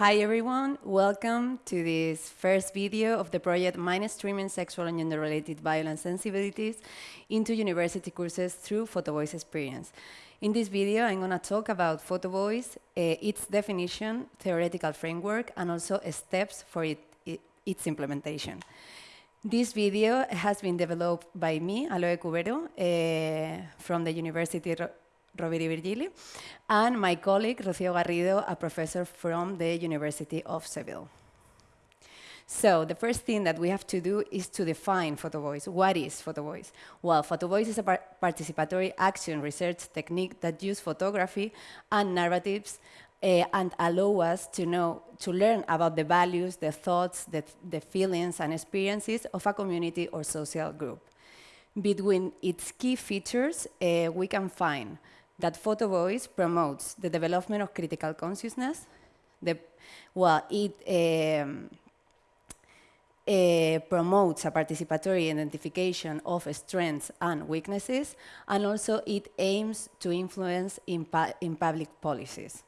Hi everyone, welcome to this first video of the project Mainstreaming Sexual and Gender-Related Violence Sensibilities into University Courses through Photo Voice Experience. In this video, I'm going to talk about Photo Voice, uh, its definition, theoretical framework, and also steps for it, it, its implementation. This video has been developed by me, Aloe Cubero, uh, from the University I Virgili, and my colleague, Rocío Garrido, a professor from the University of Seville. So the first thing that we have to do is to define photo voice. What is photo voice? Well, photo voice is a par participatory action research technique that uses photography and narratives uh, and allow us to know, to learn about the values, the thoughts, the, the feelings and experiences of a community or social group. Between its key features, uh, we can find that photo voice promotes the development of critical consciousness. The, well, it um, uh, promotes a participatory identification of strengths and weaknesses, and also it aims to influence in, in public policies.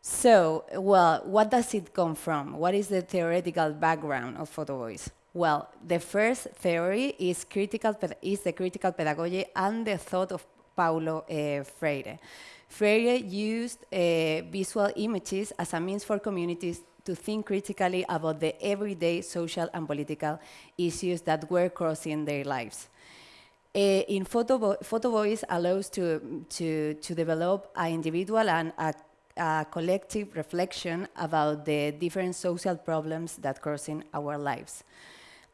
So, well, what does it come from? What is the theoretical background of photo voice? Well, the first theory is, critical, is the critical pedagogy and the thought of Paulo uh, Freire. Freire used uh, visual images as a means for communities to think critically about the everyday social and political issues that were crossing their lives. Uh, in photo, photo voice allows to, to, to develop an individual and a, a, collective reflection about the different social problems that crossing our lives.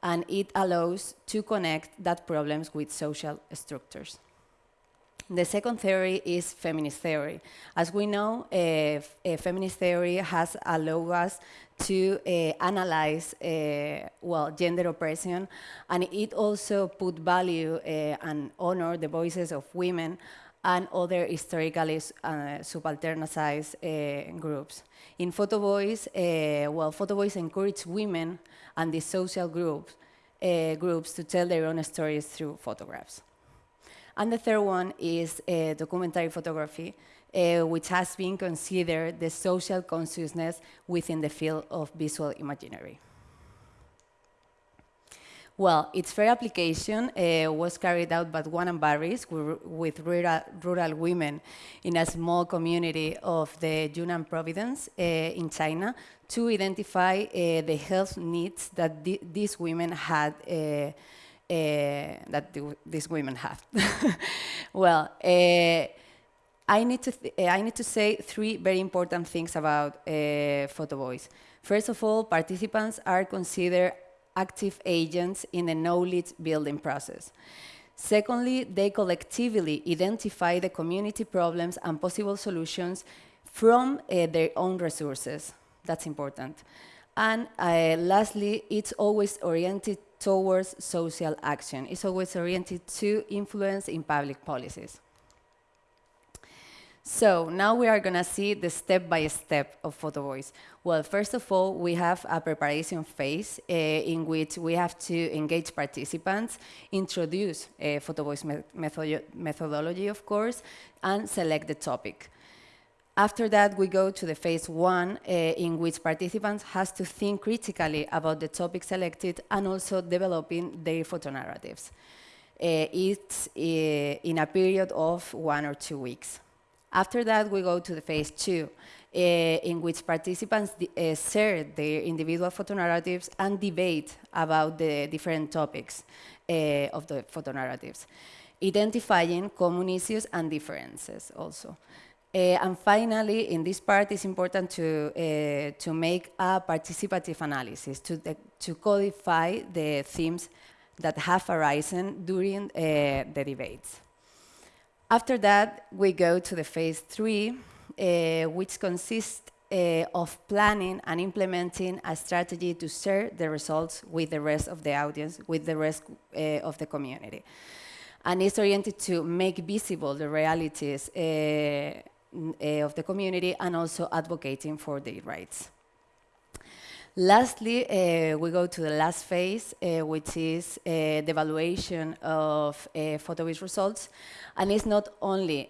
And it allows to connect that problems with social structures. The second theory is feminist theory. As we know, uh, feminist theory has allowed us to uh, analyze, uh, well, gender oppression, and it also put value and honor the voices of women and other historically uh, subalternized uh, groups. In Photo Voice, uh, well, Photo Voice encourages women and the social groups, groups to tell their own stories through photographs. And the third one is uh, documentary photography, uh, which has been considered the social consciousness within the field of visual imaginary. Well, its fair application uh, was carried out by Wang and Burris with rural, rural, women in a small community of the Yunnan province uh, in China to identify uh, the health needs that these women had uh, that the, these women have. well, uh, I need to uh, I need to say three very important things about photo voice. First of all, participants are considered active agents in the knowledge building process. Secondly, they collectively identify the community problems and possible solutions from uh, their own resources. That's important. And uh, lastly, it's always oriented towards social action. It's always oriented to influence in public policies. So now we are going to see the step-by-step -step of Photo Voice. Well, first of all, we have a preparation phase uh, in which we have to engage participants, introduce uh, Photo Voice me methodology, of course, and select the topic. After that, we go to the phase one, uh, in which participants has to think critically about the topic selected and also developing their photonarratives. Uh, it's uh, in a period of one or two weeks. After that, we go to the phase two, uh, in which participants share their individual photonarratives and debate about the different topics of the photonarratives, identifying common issues and differences also. Uh, and finally, in this part, it's important to, uh, to make a participative analysis, to, to codify the themes that have arisen during uh, the debates. After that, we go to the phase three, uh, which consists uh, of planning and implementing a strategy to share the results with the rest of the audience, with the rest uh, of the community. And it's oriented to make visible the realities of the community and also advocating for their rights. Lastly, uh, we go to the last phase, uh, which is uh, the evaluation of uh, results. And it's not only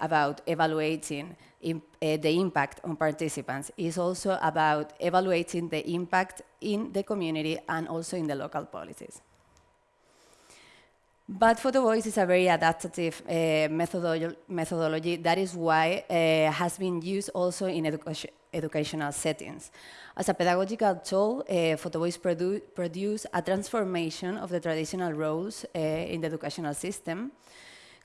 about evaluating in, the impact on participants. It's also about evaluating the impact in the community and also in the local policies. But photo voice is a very adaptive uh, methodolo methodology. That is why uh, has been used also in education, educational settings. As a pedagogical tool, uh, photo voice produ produce a transformation of the traditional roles uh, in the educational system,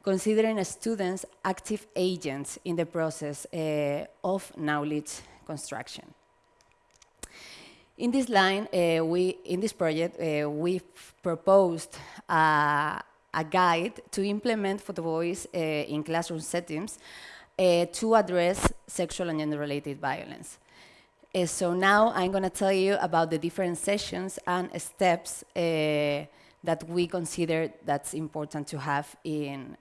considering students active agents in the process uh, of knowledge construction. In this line, uh, we in this project, uh, we proposed uh, a guide to implement photo voice uh, in classroom settings uh, to address sexual and gender-related violence. Uh, so now I'm going to tell you about the different sessions and steps uh, that we consider that's important to have in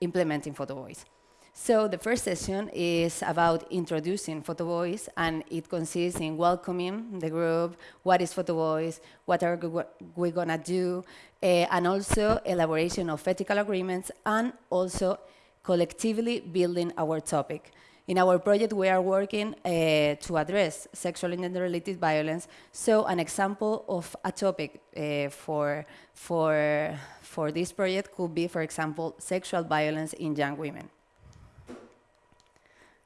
implementing photo voice. So the first session is about introducing Photo Voice, and it consists in welcoming the group, what is Photo Voice, what are we gonna do, uh, and also elaboration of ethical agreements, and also collectively building our topic. In our project, we are working uh, to address sexual and gender-related violence. So an example of a topic uh, for, for, for this project could be, for example, sexual violence in young women.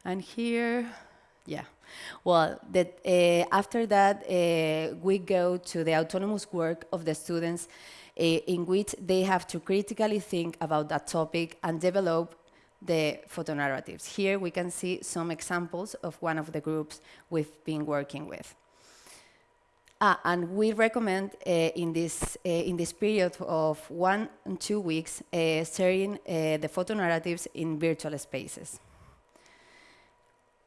And here, yeah. Well, that, uh, after that, uh, we go to the autonomous work of the students uh, in which they have to critically think about that topic and develop the photonarratives. Here we can see some examples of one of the groups we've been working with. Ah, and we recommend in, this, in this period of one and two weeks sharing the photonarratives in virtual spaces.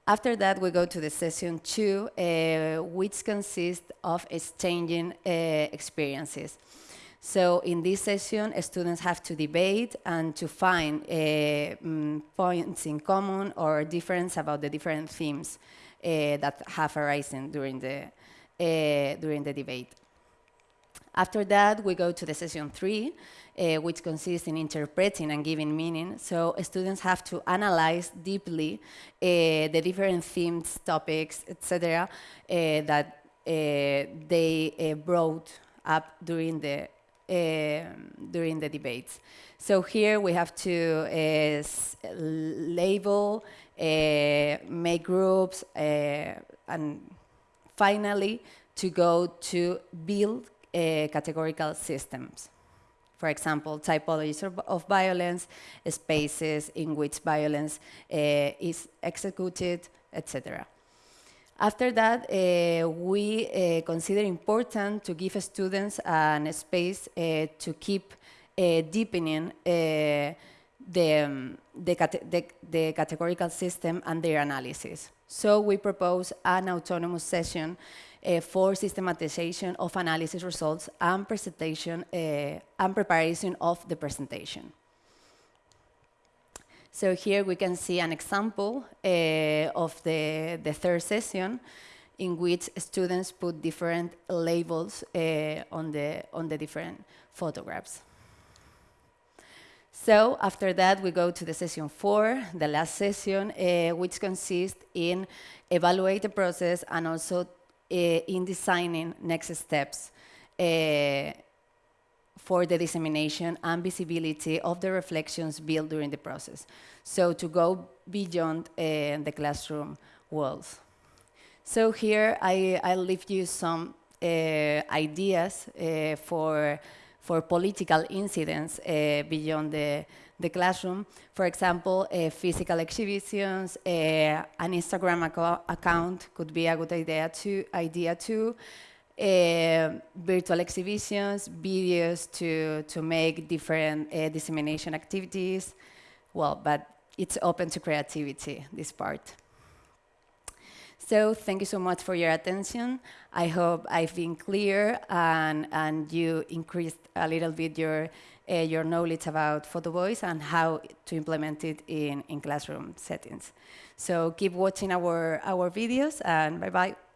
After that, we go to the session two, uh, which consists of exchanging uh, experiences. So in this session, students have to debate and to find uh, mm, points in common or difference about the different themes uh, that have arisen during the, uh, during the debate. After that, we go to the session three, uh, which consists in interpreting and giving meaning. So students have to analyze deeply uh, the different themes, topics, etc., uh, that uh, they uh, brought up during the um, during the debates. So here we have to uh, label, make groups, and finally to go to build categorical systems. For example, typologies of violence, spaces in which violence uh, is executed, etc. After that, uh, we uh, consider important to give students a space uh, to keep uh, deepening uh, the, um, the, the, the, categorical system and their analysis. So we propose an autonomous session uh, for systematization of analysis results and presentation uh, and preparation of the presentation. So here we can see an example uh, of the, the third session in which students put different labels uh, on, the, on the different photographs. So after that, we go to the session four, the last session, uh, which consists in evaluate the process and also in designing next steps uh, for the dissemination and visibility of the reflections built during the process. So to go beyond uh, the classroom walls. So here I, I'll leave you some ideas for, for political incidents uh, beyond the, the classroom. For example, uh, physical exhibitions, uh, an Instagram ac account could be a good idea too. Idea too. Uh, virtual exhibitions, videos to, to make different uh, dissemination activities. Well, but it's open to creativity, this part. So thank you so much for your attention. I hope I've been clear and, and you increased a little bit your uh, your knowledge about photo voice and how to implement it in, in classroom settings. So keep watching our, our videos and bye-bye.